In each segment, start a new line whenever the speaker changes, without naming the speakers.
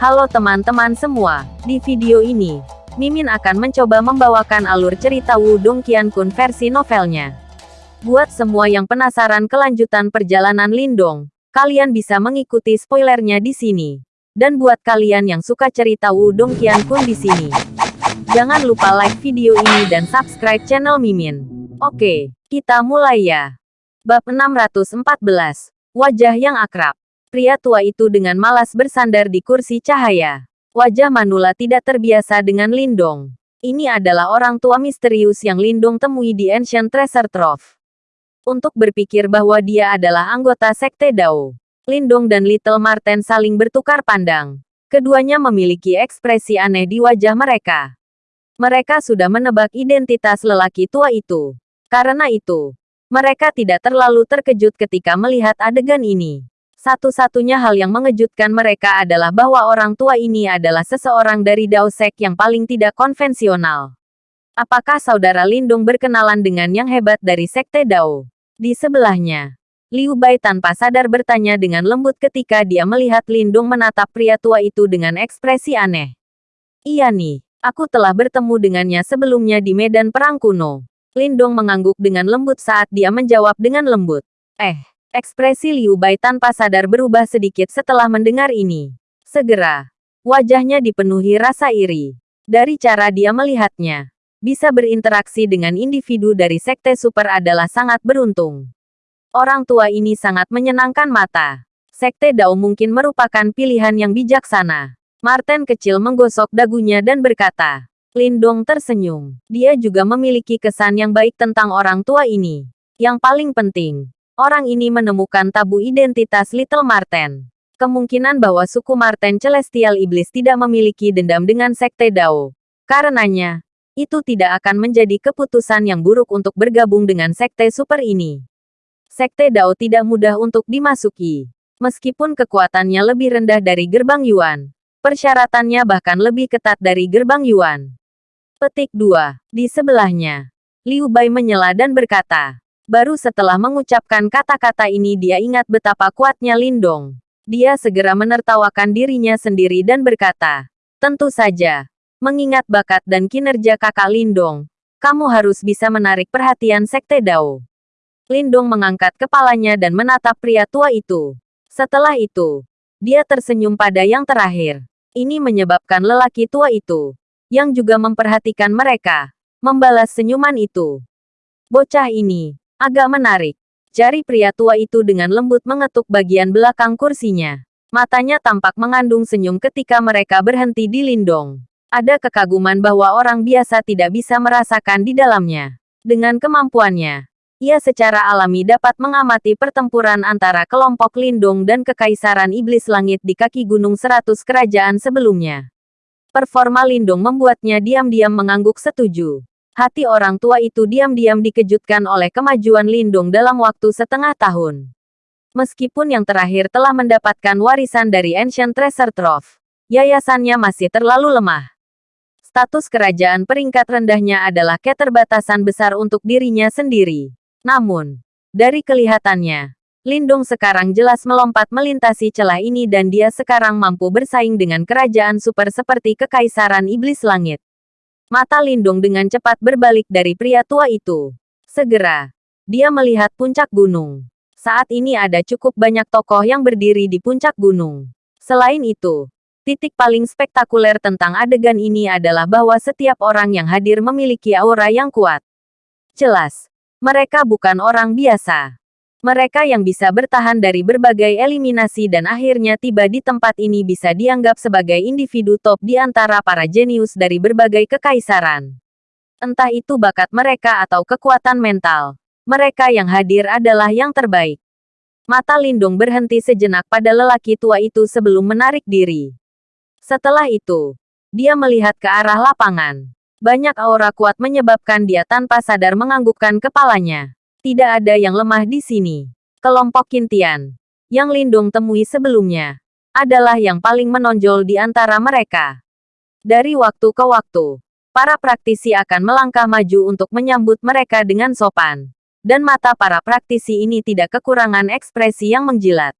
Halo teman-teman semua, di video ini, Mimin akan mencoba membawakan alur cerita Wudong Qiankun versi novelnya. Buat semua yang penasaran kelanjutan perjalanan Lindong, kalian bisa mengikuti spoilernya di sini. Dan buat kalian yang suka cerita Wudong Qiankun di sini, jangan lupa like video ini dan subscribe channel Mimin. Oke, kita mulai ya. Bab 614, Wajah yang akrab. Pria tua itu dengan malas bersandar di kursi cahaya. Wajah Manula tidak terbiasa dengan Lindong. Ini adalah orang tua misterius yang Lindong temui di Ancient Treasure Trove. Untuk berpikir bahwa dia adalah anggota Sekte Dao. Lindong dan Little Marten saling bertukar pandang. Keduanya memiliki ekspresi aneh di wajah mereka. Mereka sudah menebak identitas lelaki tua itu. Karena itu, mereka tidak terlalu terkejut ketika melihat adegan ini. Satu-satunya hal yang mengejutkan mereka adalah bahwa orang tua ini adalah seseorang dari Dao Sek yang paling tidak konvensional. Apakah saudara Lindung berkenalan dengan yang hebat dari Sekte Dao? Di sebelahnya, Liu Bai tanpa sadar bertanya dengan lembut ketika dia melihat Lindung menatap pria tua itu dengan ekspresi aneh. Iya nih, aku telah bertemu dengannya sebelumnya di medan perang kuno. Lindong mengangguk dengan lembut saat dia menjawab dengan lembut. Eh, Ekspresi Liu Bai tanpa sadar berubah sedikit setelah mendengar ini. Segera, wajahnya dipenuhi rasa iri. Dari cara dia melihatnya, bisa berinteraksi dengan individu dari Sekte Super adalah sangat beruntung. Orang tua ini sangat menyenangkan mata. Sekte Dao mungkin merupakan pilihan yang bijaksana. Martin kecil menggosok dagunya dan berkata, Lindong tersenyum. Dia juga memiliki kesan yang baik tentang orang tua ini. Yang paling penting, orang ini menemukan tabu identitas Little Marten. Kemungkinan bahwa suku Marten Celestial Iblis tidak memiliki dendam dengan Sekte Dao. Karenanya, itu tidak akan menjadi keputusan yang buruk untuk bergabung dengan Sekte Super ini. Sekte Dao tidak mudah untuk dimasuki. Meskipun kekuatannya lebih rendah dari gerbang Yuan, persyaratannya bahkan lebih ketat dari gerbang Yuan. Petik 2. Di sebelahnya, Liu Bai menyela dan berkata, Baru setelah mengucapkan kata-kata ini dia ingat betapa kuatnya Lindong. Dia segera menertawakan dirinya sendiri dan berkata, Tentu saja. Mengingat bakat dan kinerja kakak Lindong, kamu harus bisa menarik perhatian Sekte Dao. Lindong mengangkat kepalanya dan menatap pria tua itu. Setelah itu, dia tersenyum pada yang terakhir. Ini menyebabkan lelaki tua itu, yang juga memperhatikan mereka, membalas senyuman itu. Bocah ini, Agak menarik. Jari pria tua itu dengan lembut mengetuk bagian belakang kursinya. Matanya tampak mengandung senyum ketika mereka berhenti di Lindong. Ada kekaguman bahwa orang biasa tidak bisa merasakan di dalamnya. Dengan kemampuannya, ia secara alami dapat mengamati pertempuran antara kelompok Lindong dan Kekaisaran Iblis Langit di kaki Gunung Seratus Kerajaan sebelumnya. Performa Lindong membuatnya diam-diam mengangguk setuju. Hati orang tua itu diam-diam dikejutkan oleh kemajuan Lindung dalam waktu setengah tahun. Meskipun yang terakhir telah mendapatkan warisan dari Ancient Treasure Trove, yayasannya masih terlalu lemah. Status kerajaan peringkat rendahnya adalah keterbatasan besar untuk dirinya sendiri. Namun, dari kelihatannya, Lindung sekarang jelas melompat melintasi celah ini dan dia sekarang mampu bersaing dengan kerajaan super seperti Kekaisaran Iblis Langit. Mata Lindung dengan cepat berbalik dari pria tua itu. Segera, dia melihat puncak gunung. Saat ini ada cukup banyak tokoh yang berdiri di puncak gunung. Selain itu, titik paling spektakuler tentang adegan ini adalah bahwa setiap orang yang hadir memiliki aura yang kuat. Jelas, mereka bukan orang biasa. Mereka yang bisa bertahan dari berbagai eliminasi dan akhirnya tiba di tempat ini bisa dianggap sebagai individu top di antara para jenius dari berbagai kekaisaran. Entah itu bakat mereka atau kekuatan mental. Mereka yang hadir adalah yang terbaik. Mata Lindung berhenti sejenak pada lelaki tua itu sebelum menarik diri. Setelah itu, dia melihat ke arah lapangan. Banyak aura kuat menyebabkan dia tanpa sadar menganggukkan kepalanya. Tidak ada yang lemah di sini. Kelompok Kintian, yang Lindung temui sebelumnya, adalah yang paling menonjol di antara mereka. Dari waktu ke waktu, para praktisi akan melangkah maju untuk menyambut mereka dengan sopan. Dan mata para praktisi ini tidak kekurangan ekspresi yang menjilat.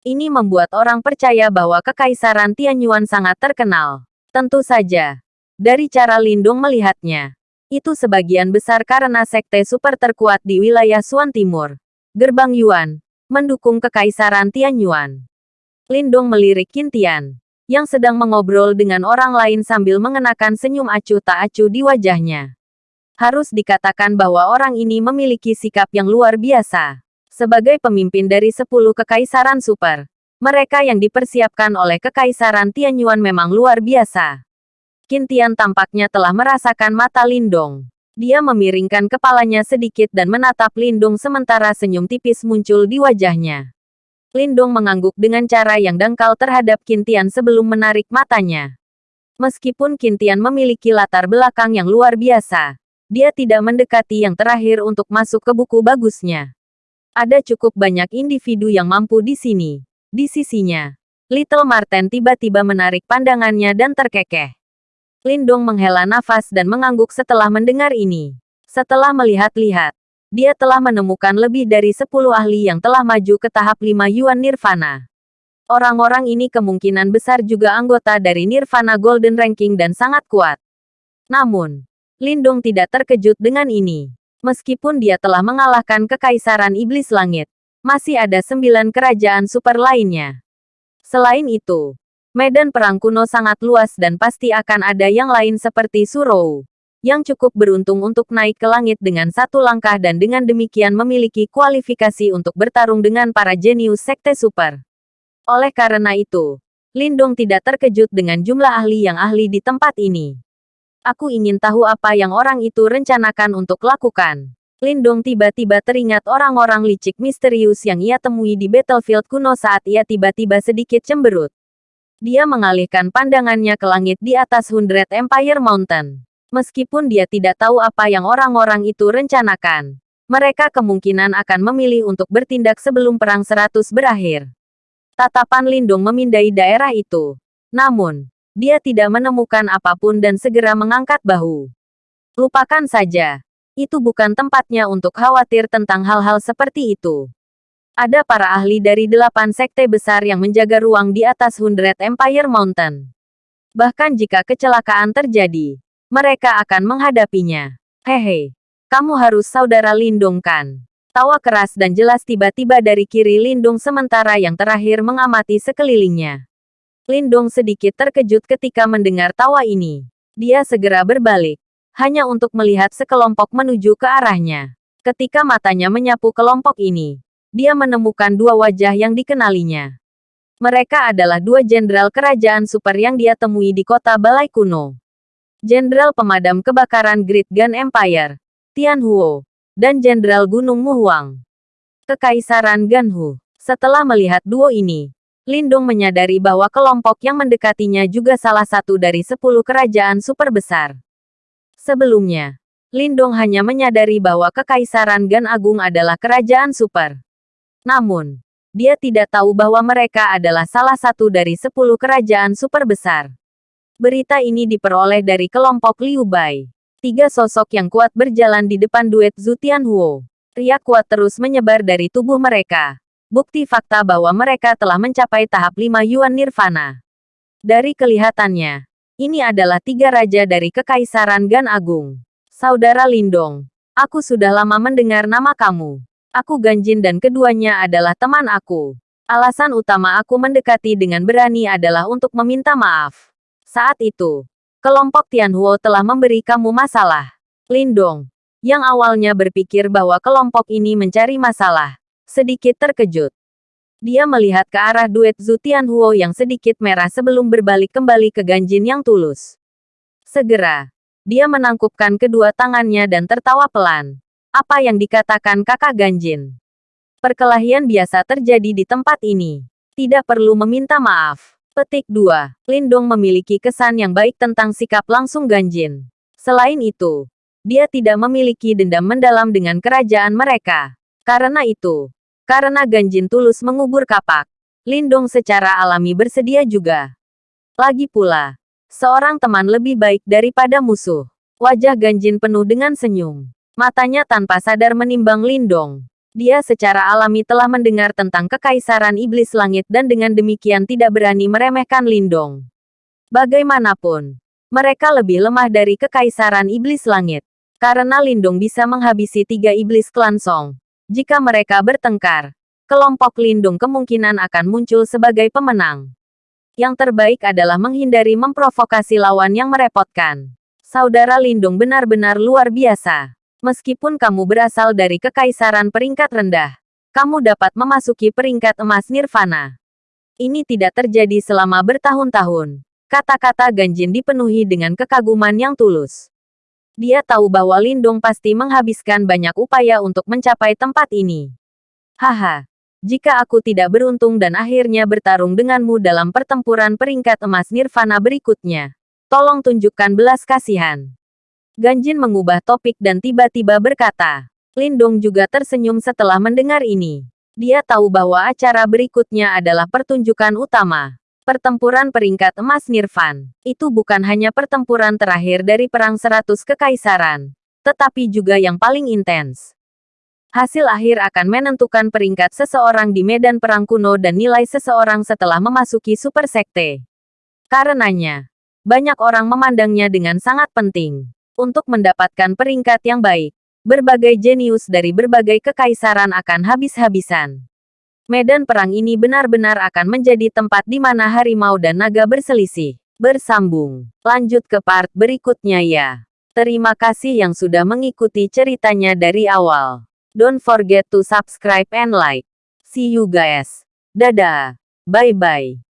Ini membuat orang percaya bahwa Kekaisaran Tianyuan sangat terkenal. Tentu saja. Dari cara Lindung melihatnya. Itu sebagian besar karena sekte super terkuat di wilayah Suan Timur. Gerbang Yuan. Mendukung Kekaisaran Tianyuan. Lindung melirik Kintian. Yang sedang mengobrol dengan orang lain sambil mengenakan senyum acuh tak acuh di wajahnya. Harus dikatakan bahwa orang ini memiliki sikap yang luar biasa. Sebagai pemimpin dari sepuluh kekaisaran super, mereka yang dipersiapkan oleh kekaisaran Tianyuan memang luar biasa. Kintian tampaknya telah merasakan mata Lindong. Dia memiringkan kepalanya sedikit dan menatap Lindung sementara senyum tipis muncul di wajahnya. Lindung mengangguk dengan cara yang dangkal terhadap Kintian sebelum menarik matanya. Meskipun Kintian memiliki latar belakang yang luar biasa, dia tidak mendekati yang terakhir untuk masuk ke buku bagusnya. Ada cukup banyak individu yang mampu di sini. Di sisinya, Little Marten tiba-tiba menarik pandangannya dan terkekeh. Lindong menghela nafas dan mengangguk setelah mendengar ini. Setelah melihat-lihat, dia telah menemukan lebih dari 10 ahli yang telah maju ke tahap 5 Yuan Nirvana. Orang-orang ini kemungkinan besar juga anggota dari Nirvana Golden Ranking dan sangat kuat. Namun, Lindung tidak terkejut dengan ini. Meskipun dia telah mengalahkan Kekaisaran Iblis Langit, masih ada sembilan kerajaan super lainnya. Selain itu, medan perang kuno sangat luas dan pasti akan ada yang lain seperti Surou, yang cukup beruntung untuk naik ke langit dengan satu langkah dan dengan demikian memiliki kualifikasi untuk bertarung dengan para jenius sekte super. Oleh karena itu, Lindung tidak terkejut dengan jumlah ahli yang ahli di tempat ini. Aku ingin tahu apa yang orang itu rencanakan untuk lakukan. Lindong tiba-tiba teringat orang-orang licik misterius yang ia temui di battlefield kuno saat ia tiba-tiba sedikit cemberut. Dia mengalihkan pandangannya ke langit di atas Hundred Empire Mountain. Meskipun dia tidak tahu apa yang orang-orang itu rencanakan, mereka kemungkinan akan memilih untuk bertindak sebelum Perang Seratus berakhir. Tatapan Lindung memindai daerah itu. Namun, dia tidak menemukan apa pun dan segera mengangkat bahu. Lupakan saja. Itu bukan tempatnya untuk khawatir tentang hal-hal seperti itu. Ada para ahli dari delapan sekte besar yang menjaga ruang di atas Hundred Empire Mountain. Bahkan jika kecelakaan terjadi, mereka akan menghadapinya. Hehe, kamu harus saudara Lindung kan? Tawa keras dan jelas tiba-tiba dari kiri Lindung sementara yang terakhir mengamati sekelilingnya. Lindong sedikit terkejut ketika mendengar tawa ini. Dia segera berbalik, hanya untuk melihat sekelompok menuju ke arahnya. Ketika matanya menyapu kelompok ini, dia menemukan dua wajah yang dikenalinya. Mereka adalah dua jenderal kerajaan super yang dia temui di kota Balai Kuno. Jenderal Pemadam Kebakaran Great Gun Empire, Tian Huo, dan Jenderal Gunung Muhuang. Kekaisaran Ganhu. Setelah melihat duo ini, Lindung menyadari bahwa kelompok yang mendekatinya juga salah satu dari sepuluh kerajaan super besar. Sebelumnya, Lindung hanya menyadari bahwa Kekaisaran Gan Agung adalah kerajaan super. Namun, dia tidak tahu bahwa mereka adalah salah satu dari sepuluh kerajaan super besar. Berita ini diperoleh dari kelompok Liu Bai. Tiga sosok yang kuat berjalan di depan duet Zutian Huo. Riak kuat terus menyebar dari tubuh mereka bukti fakta bahwa mereka telah mencapai tahap 5 Yuan Nirvana. Dari kelihatannya, ini adalah tiga raja dari Kekaisaran Gan Agung. Saudara Lindong, aku sudah lama mendengar nama kamu. Aku Ganjin dan keduanya adalah teman aku. Alasan utama aku mendekati dengan berani adalah untuk meminta maaf. Saat itu, kelompok Tianhuo telah memberi kamu masalah. Lindong, yang awalnya berpikir bahwa kelompok ini mencari masalah, sedikit terkejut. Dia melihat ke arah duet Zutian Huo yang sedikit merah sebelum berbalik kembali ke Ganjin yang tulus. Segera, dia menangkupkan kedua tangannya dan tertawa pelan. Apa yang dikatakan kakak Ganjin? Perkelahian biasa terjadi di tempat ini. Tidak perlu meminta maaf. Petik 2. Lindong memiliki kesan yang baik tentang sikap langsung Ganjin. Selain itu, dia tidak memiliki dendam mendalam dengan kerajaan mereka. Karena itu, karena Ganjin tulus mengubur kapak. Lindong secara alami bersedia juga. Lagi pula, seorang teman lebih baik daripada musuh. Wajah Ganjin penuh dengan senyum. Matanya tanpa sadar menimbang Lindong. Dia secara alami telah mendengar tentang kekaisaran iblis langit dan dengan demikian tidak berani meremehkan Lindong. Bagaimanapun, mereka lebih lemah dari kekaisaran iblis langit. Karena Lindong bisa menghabisi tiga iblis klan Song. Jika mereka bertengkar, kelompok Lindung kemungkinan akan muncul sebagai pemenang. Yang terbaik adalah menghindari memprovokasi lawan yang merepotkan. Saudara Lindung benar-benar luar biasa. Meskipun kamu berasal dari kekaisaran peringkat rendah, kamu dapat memasuki peringkat emas nirvana. Ini tidak terjadi selama bertahun-tahun. Kata-kata Ganjin dipenuhi dengan kekaguman yang tulus. Dia tahu bahwa Lindung pasti menghabiskan banyak upaya untuk mencapai tempat ini. Haha, jika aku tidak beruntung dan akhirnya bertarung denganmu dalam pertempuran peringkat emas nirvana berikutnya, tolong tunjukkan belas kasihan. Ganjin mengubah topik dan tiba-tiba berkata. Lindong juga tersenyum setelah mendengar ini. Dia tahu bahwa acara berikutnya adalah pertunjukan utama. Pertempuran peringkat emas Nirvan. Itu bukan hanya pertempuran terakhir dari Perang Seratus Kekaisaran, tetapi juga yang paling intens. Hasil akhir akan menentukan peringkat seseorang di medan perang kuno dan nilai seseorang setelah memasuki Super Sekte. Karenanya, banyak orang memandangnya dengan sangat penting. Untuk mendapatkan peringkat yang baik, berbagai jenius dari berbagai kekaisaran akan habis-habisan. Medan perang ini benar-benar akan menjadi tempat di mana harimau dan naga berselisih. Bersambung. Lanjut ke part berikutnya ya. Terima kasih yang sudah mengikuti ceritanya dari awal. Don't forget to subscribe and like. See you guys. Dadah. Bye-bye.